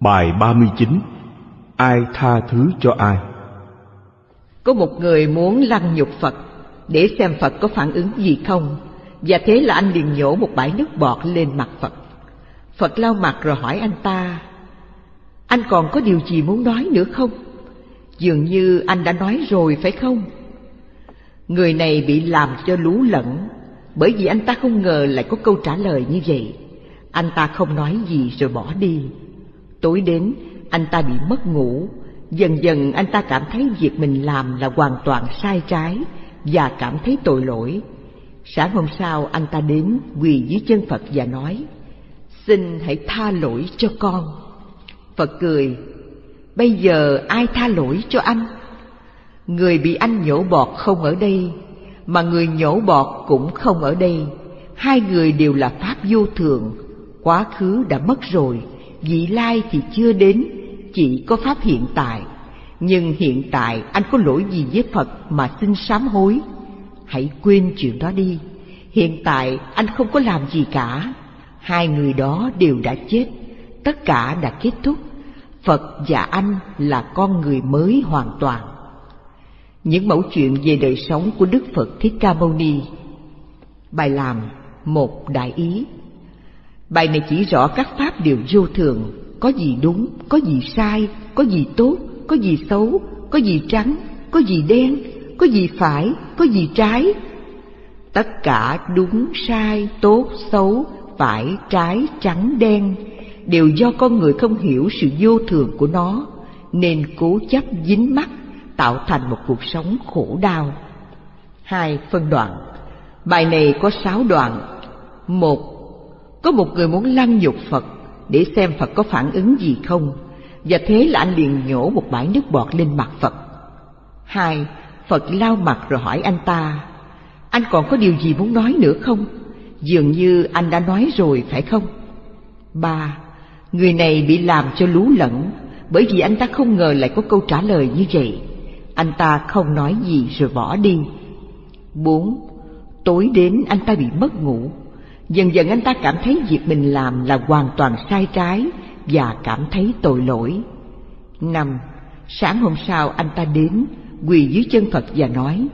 Bài 39 Ai tha thứ cho ai? Có một người muốn lăng nhục Phật, để xem Phật có phản ứng gì không Và thế là anh liền nhổ một bãi nước bọt lên mặt Phật Phật lau mặt rồi hỏi anh ta, Anh còn có điều gì muốn nói nữa không? Dường như anh đã nói rồi, phải không? Người này bị làm cho lú lẫn, Bởi vì anh ta không ngờ lại có câu trả lời như vậy Anh ta không nói gì rồi bỏ đi Tối đến, anh ta bị mất ngủ. Dần dần anh ta cảm thấy việc mình làm là hoàn toàn sai trái Và cảm thấy tội lỗi. Sáng hôm sau, anh ta đến quỳ dưới chân Phật và nói, Xin hãy tha lỗi cho con. Phật cười, Bây giờ ai tha lỗi cho anh? Người bị anh nhổ bọt không ở đây, Mà người nhổ bọt cũng không ở đây. Hai người đều là Pháp vô thường, Quá khứ đã mất rồi. Vị lai thì chưa đến, Chỉ có Pháp hiện tại. Nhưng hiện tại anh có lỗi gì với Phật mà xin sám hối. Hãy quên chuyện đó đi. Hiện tại anh không có làm gì cả. Hai người đó đều đã chết. Tất cả đã kết thúc. Phật và anh là con người mới hoàn toàn. Những mẫu chuyện về đời sống của Đức Phật Thích Ca Mâu Ni. Bài làm một đại ý. Bài này chỉ rõ các pháp đều vô thường Có gì đúng, có gì sai, có gì tốt, có gì xấu, có gì trắng, có gì đen, có gì phải, có gì trái. Tất cả đúng, sai, tốt, xấu, phải, trái, trắng, đen đều do con người không hiểu sự vô thường của nó nên cố chấp dính mắc tạo thành một cuộc sống khổ đau. Hai phân đoạn. Bài này có sáu đoạn. Một có một người muốn lăng nhục phật để xem phật có phản ứng gì không. Và thế là anh liền nhổ một bãi nước bọt lên mặt phật. Hai, phật lao mặt rồi hỏi anh ta, anh còn có điều gì muốn nói nữa không? Dường như anh đã nói rồi, phải không? Ba, Người này bị làm cho lú lẫn, Bởi vì anh ta không ngờ lại có câu trả lời như vậy. Anh ta không nói gì rồi bỏ đi. Bốn, Tối đến anh ta bị mất ngủ Dần dần anh ta cảm thấy việc mình làm là hoàn toàn sai trái Và cảm thấy tội lỗi. Năm, Sáng hôm sau anh ta đến, Quỳ dưới chân Phật và nói,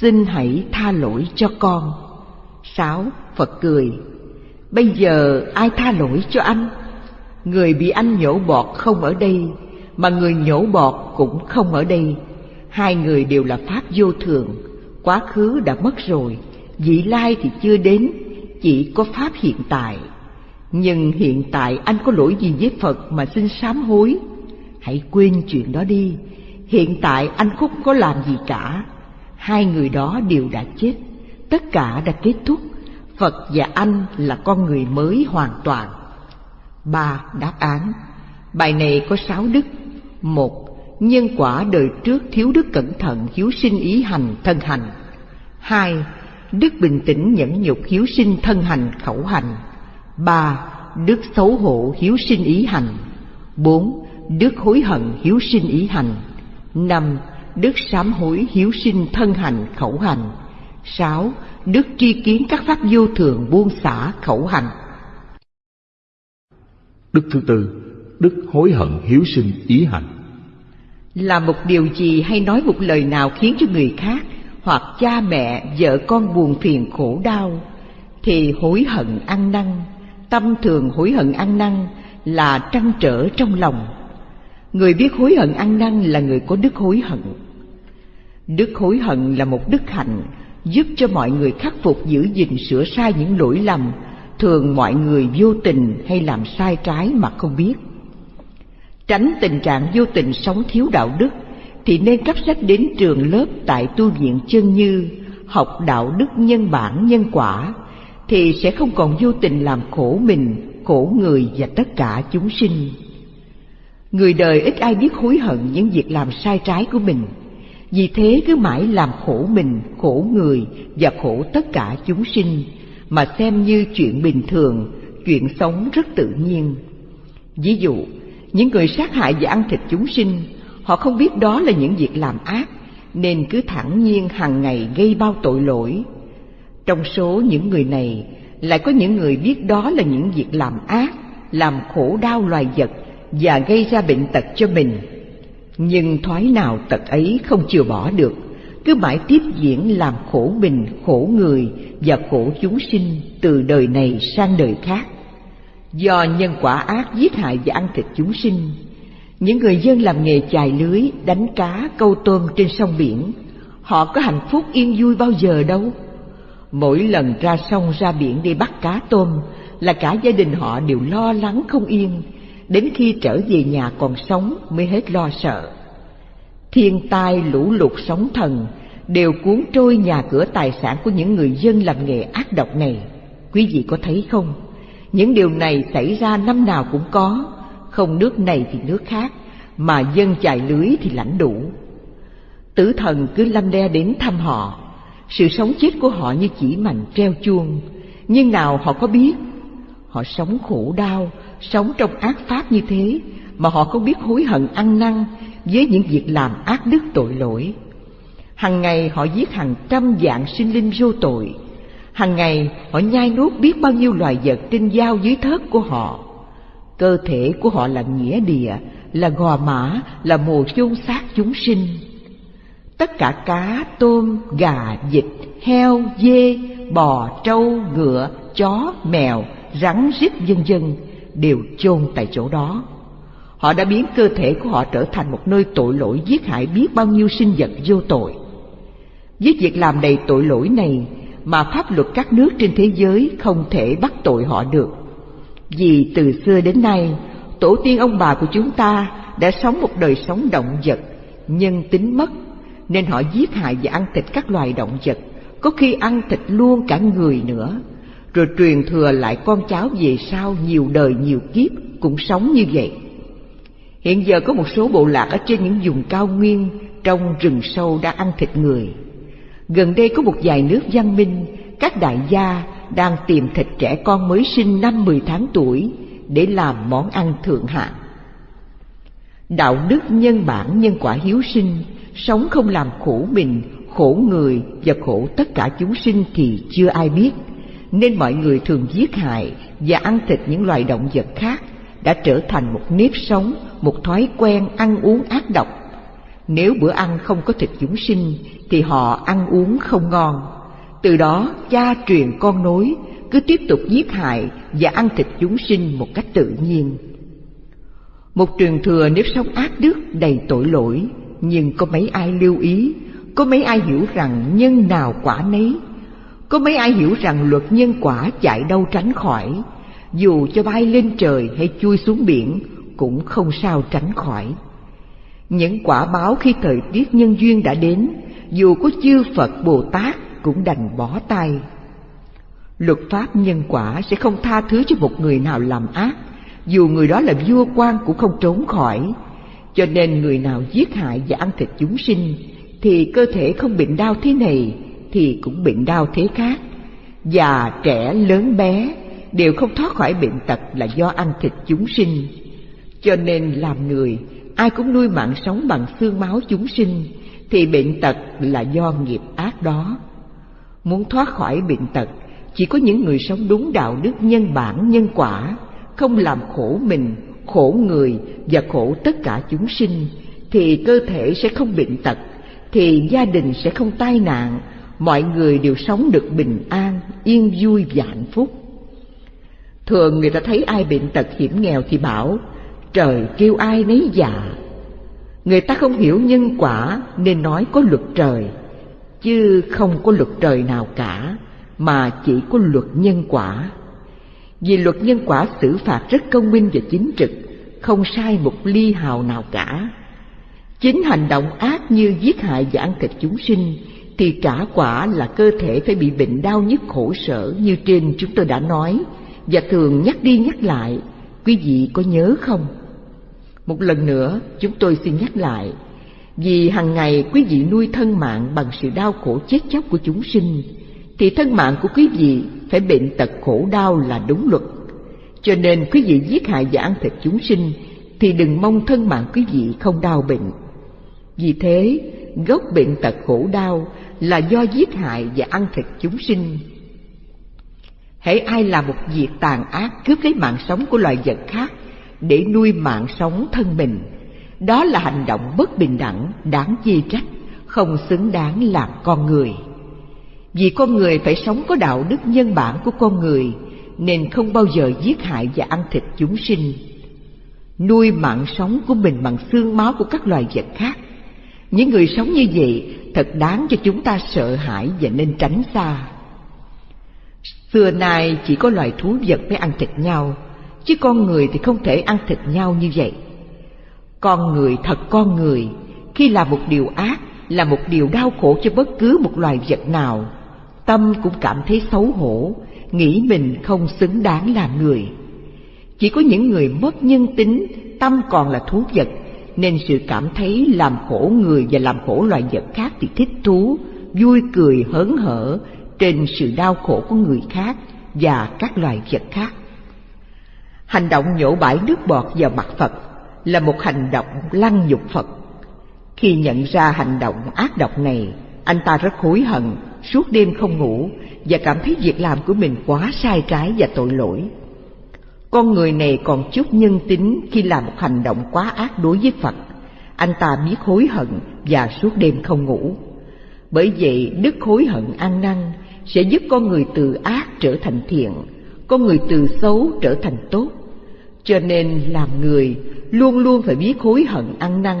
Xin hãy tha lỗi cho con. Sáu, Phật cười, Bây giờ ai tha lỗi cho anh? Người bị anh nhổ bọt không ở đây, Mà người nhổ bọt cũng không ở đây. Hai người đều là Pháp vô thường, Quá khứ đã mất rồi, Vị lai thì chưa đến chỉ có Pháp hiện tại. Nhưng hiện tại anh có lỗi gì với Phật mà xin sám hối? Hãy quên chuyện đó đi. Hiện tại anh không có làm gì cả. Hai người đó đều đã chết. Tất cả đã kết thúc. Phật và anh là con người mới hoàn toàn. Ba đáp án. Bài này có sáu đức. Một, Nhân quả đời trước thiếu đức cẩn thận hiếu sinh ý hành, thân hành. Hai Đức bình tĩnh nhẫn nhục hiếu sinh thân hành khẩu hành. Ba Đức xấu hổ hiếu sinh ý hành. Bốn Đức hối hận hiếu sinh ý hành. Năm Đức sám hối hiếu sinh thân hành khẩu hành. Sáu Đức tri kiến các pháp vô thường buông xả khẩu hành. Đức thứ tư, đức hối hận hiếu sinh ý hành. Làm một điều gì hay nói một lời nào khiến cho người khác hoặc cha mẹ, vợ con buồn phiền khổ đau thì hối hận ăn năn, tâm thường hối hận ăn năn là trăn trở trong lòng. Người biết hối hận ăn năn là người có đức hối hận. Đức hối hận là một đức hạnh giúp cho mọi người khắc phục giữ gìn sửa sai những lỗi lầm thường mọi người vô tình hay làm sai trái mà không biết tránh tình trạng vô tình sống thiếu đạo đức thì nên cấp sách đến trường lớp tại tu viện chân như học đạo đức nhân bản nhân quả thì sẽ không còn vô tình làm khổ mình khổ người và tất cả chúng sinh người đời ít ai biết hối hận những việc làm sai trái của mình vì thế cứ mãi làm khổ mình khổ người và khổ tất cả chúng sinh mà xem như chuyện bình thường, chuyện sống rất tự nhiên. Ví dụ, những người sát hại và ăn thịt chúng sinh, họ không biết đó là những việc làm ác, nên cứ thẳng nhiên hàng ngày gây bao tội lỗi. Trong số những người này, lại có những người biết đó là những việc làm ác, làm khổ đau loài vật, và gây ra bệnh tật cho mình. Nhưng thoái nào tật ấy không chừa bỏ được, cứ mãi tiếp diễn làm khổ mình, khổ người và khổ chúng sinh từ đời này sang đời khác. Do nhân quả ác giết hại và ăn thịt chúng sinh, những người dân làm nghề chài lưới, đánh cá, câu tôm trên sông biển, họ có hạnh phúc yên vui bao giờ đâu. Mỗi lần ra sông ra biển đi bắt cá tôm là cả gia đình họ đều lo lắng không yên, đến khi trở về nhà còn sống mới hết lo sợ. Thiên tai, lũ lụt, sóng thần đều cuốn trôi nhà cửa tài sản của những người dân làm nghề ác độc này. Quý vị có thấy không? Những điều này xảy ra năm nào cũng có, không nước này thì nước khác, mà dân chài lưới thì lãnh đủ. Tử thần cứ lăm đe đến thăm họ, sự sống chết của họ như chỉ mảnh treo chuông, nhưng nào họ có biết, họ sống khổ đau, sống trong ác pháp như thế, mà họ không biết hối hận ăn năn với những việc làm ác đức tội lỗi. Hằng ngày họ giết hàng trăm dạng sinh linh vô tội, Hằng ngày họ nhai nuốt biết bao nhiêu loài vật trên dao dưới thớt của họ. Cơ thể của họ là nghĩa địa, là gò mã, là mồ chôn xác chúng sinh. Tất cả cá, tôm, gà, vịt, heo, dê, bò, trâu, ngựa, chó, mèo, rắn, rít vân vân đều chôn tại chỗ đó. Họ đã biến cơ thể của họ trở thành một nơi tội lỗi giết hại biết bao nhiêu sinh vật vô tội. Với việc làm đầy tội lỗi này mà pháp luật các nước trên thế giới không thể bắt tội họ được. Vì từ xưa đến nay, tổ tiên ông bà của chúng ta đã sống một đời sống động vật, nhân tính mất, nên họ giết hại và ăn thịt các loài động vật, có khi ăn thịt luôn cả người nữa, rồi truyền thừa lại con cháu về sau nhiều đời nhiều kiếp cũng sống như vậy. Hiện giờ có một số bộ lạc ở trên những vùng cao nguyên trong rừng sâu đã ăn thịt người. Gần đây có một vài nước văn minh, các đại gia đang tìm thịt trẻ con mới sinh năm mười tháng tuổi để làm món ăn thượng hạng. Đạo đức nhân bản nhân quả hiếu sinh, sống không làm khổ mình, khổ người và khổ tất cả chúng sinh thì chưa ai biết, nên mọi người thường giết hại và ăn thịt những loài động vật khác đã trở thành một nếp sống, một thói quen ăn uống ác độc. Nếu bữa ăn không có thịt chúng sinh thì họ ăn uống không ngon. Từ đó cha truyền con nối cứ tiếp tục giết hại và ăn thịt chúng sinh một cách tự nhiên. Một truyền thừa nếp sống ác đức đầy tội lỗi, nhưng có mấy ai lưu ý, có mấy ai hiểu rằng nhân nào quả nấy, có mấy ai hiểu rằng luật nhân quả chạy đâu tránh khỏi, dù cho bay lên trời hay chui xuống biển cũng không sao tránh khỏi. Những quả báo khi thời tiết nhân duyên đã đến dù có chư Phật Bồ Tát cũng đành bỏ tay. Luật pháp nhân quả sẽ không tha thứ cho một người nào làm ác, dù người đó là vua quan cũng không trốn khỏi. Cho nên người nào giết hại và ăn thịt chúng sinh, thì cơ thể không bệnh đau thế này, thì cũng bệnh đau thế khác. Già, trẻ, lớn bé đều không thoát khỏi bệnh tật là do ăn thịt chúng sinh. Cho nên làm người, ai cũng nuôi mạng sống bằng xương máu chúng sinh, thì bệnh tật là do nghiệp ác đó. Muốn thoát khỏi bệnh tật, chỉ có những người sống đúng đạo đức nhân bản nhân quả, không làm khổ mình, khổ người và khổ tất cả chúng sinh, thì cơ thể sẽ không bệnh tật, thì gia đình sẽ không tai nạn, mọi người đều sống được bình an, yên vui và hạnh phúc. Thường người ta thấy ai bệnh tật hiểm nghèo thì bảo, trời kêu ai nấy dạ, Người ta không hiểu nhân quả nên nói có luật trời, chứ không có luật trời nào cả, mà chỉ có luật nhân quả. Vì luật nhân quả xử phạt rất công minh và chính trực, không sai một ly hào nào cả. Chính hành động ác như giết hại và ăn thịt chúng sinh thì trả quả là cơ thể phải bị bệnh đau nhức khổ sở như trên chúng tôi đã nói và thường nhắc đi nhắc lại. Quý vị có nhớ không? Một lần nữa, chúng tôi xin nhắc lại, vì hàng ngày quý vị nuôi thân mạng bằng sự đau khổ chết chóc của chúng sinh, thì thân mạng của quý vị phải bệnh tật khổ đau là đúng luật. Cho nên quý vị giết hại và ăn thịt chúng sinh, thì đừng mong thân mạng quý vị không đau bệnh. Vì thế, gốc bệnh tật khổ đau là do giết hại và ăn thịt chúng sinh. Hễ ai làm một việc tàn ác cướp lấy mạng sống của loài vật khác để nuôi mạng sống thân mình. Đó là hành động bất bình đẳng, đáng chê trách, không xứng đáng làm con người. Vì con người phải sống có đạo đức nhân bản của con người, nên không bao giờ giết hại và ăn thịt chúng sinh. Nuôi mạng sống của mình bằng xương máu của các loài vật khác. Những người sống như vậy thật đáng cho chúng ta sợ hãi và nên tránh xa. Xưa nay chỉ có loài thú vật mới ăn thịt nhau, chứ con người thì không thể ăn thịt nhau như vậy. Con người thật con người, khi làm một điều ác là một điều đau khổ cho bất cứ một loài vật nào, tâm cũng cảm thấy xấu hổ, nghĩ mình không xứng đáng làm người. Chỉ có những người mất nhân tính, tâm còn là thú vật, nên sự cảm thấy làm khổ người và làm khổ loài vật khác thì thích thú, vui cười hớn hở trên sự đau khổ của người khác và các loài vật khác. Hành động nhổ bãi nước bọt vào mặt Phật là một hành động lăng nhục Phật. Khi nhận ra hành động ác độc này, anh ta rất hối hận, suốt đêm không ngủ và cảm thấy việc làm của mình quá sai trái và tội lỗi. Con người này còn chút nhân tính khi làm một hành động quá ác đối với Phật. Anh ta biết hối hận và suốt đêm không ngủ. Bởi vậy, đức hối hận ăn năn sẽ giúp con người từ ác trở thành thiện, con người từ xấu trở thành tốt. Cho nên làm người luôn luôn phải biết hối hận ăn năn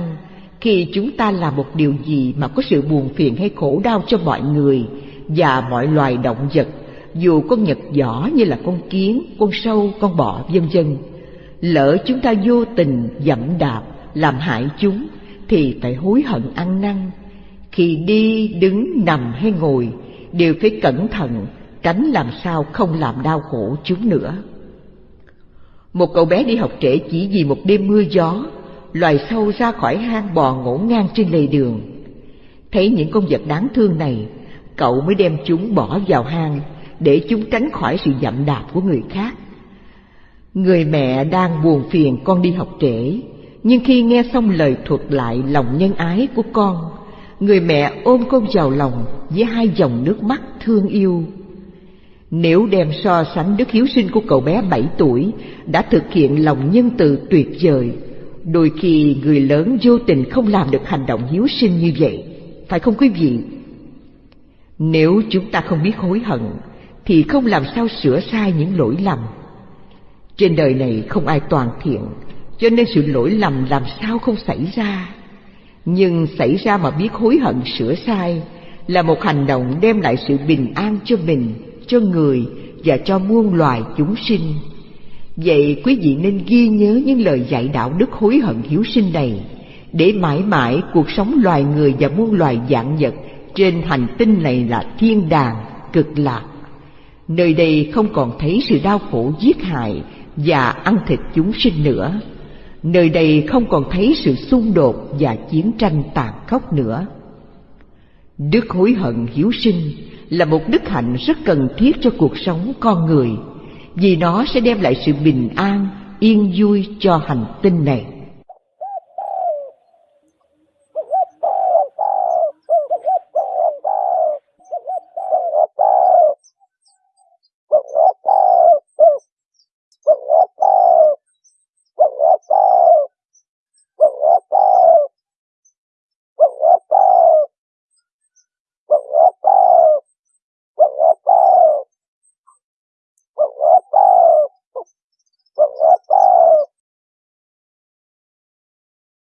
khi chúng ta làm một điều gì mà có sự buồn phiền hay khổ đau cho mọi người và mọi loài động vật, dù con nhật giỏ như là con kiến, con sâu, con bọ vân vân. Lỡ chúng ta vô tình dẫm đạp làm hại chúng thì phải hối hận ăn năn. Khi đi, đứng, nằm hay ngồi đều phải cẩn thận tránh làm sao không làm đau khổ chúng nữa. Một cậu bé đi học trễ chỉ vì một đêm mưa gió, loài sâu ra khỏi hang bò ngổn ngang trên lề đường. Thấy những con vật đáng thương này, cậu mới đem chúng bỏ vào hang để chúng tránh khỏi sự dậm đạp của người khác. Người mẹ đang buồn phiền con đi học trễ, nhưng khi nghe xong lời thuật lại lòng nhân ái của con, người mẹ ôm con vào lòng với hai dòng nước mắt thương yêu. Nếu đem so sánh đức hiếu sinh của cậu bé bảy tuổi đã thực hiện lòng nhân từ tuyệt vời, đôi khi người lớn vô tình không làm được hành động hiếu sinh như vậy, phải không quý vị? Nếu chúng ta không biết hối hận, thì không làm sao sửa sai những lỗi lầm. Trên đời này không ai toàn thiện, cho nên sự lỗi lầm làm sao không xảy ra. Nhưng xảy ra mà biết hối hận sửa sai là một hành động đem lại sự bình an cho mình, cho người và cho muôn loài chúng sinh. Vậy quý vị nên ghi nhớ những lời dạy đạo đức hối hận hiếu sinh này, để mãi mãi cuộc sống loài người và muôn loài dạng vật trên hành tinh này là thiên đàng, cực lạc. Nơi đây không còn thấy sự đau khổ giết hại và ăn thịt chúng sinh nữa. Nơi đây không còn thấy sự xung đột và chiến tranh tàn khốc nữa. Đức hối hận hiếu sinh là một đức hạnh rất cần thiết cho cuộc sống con người, vì nó sẽ đem lại sự bình an, yên vui cho hành tinh này.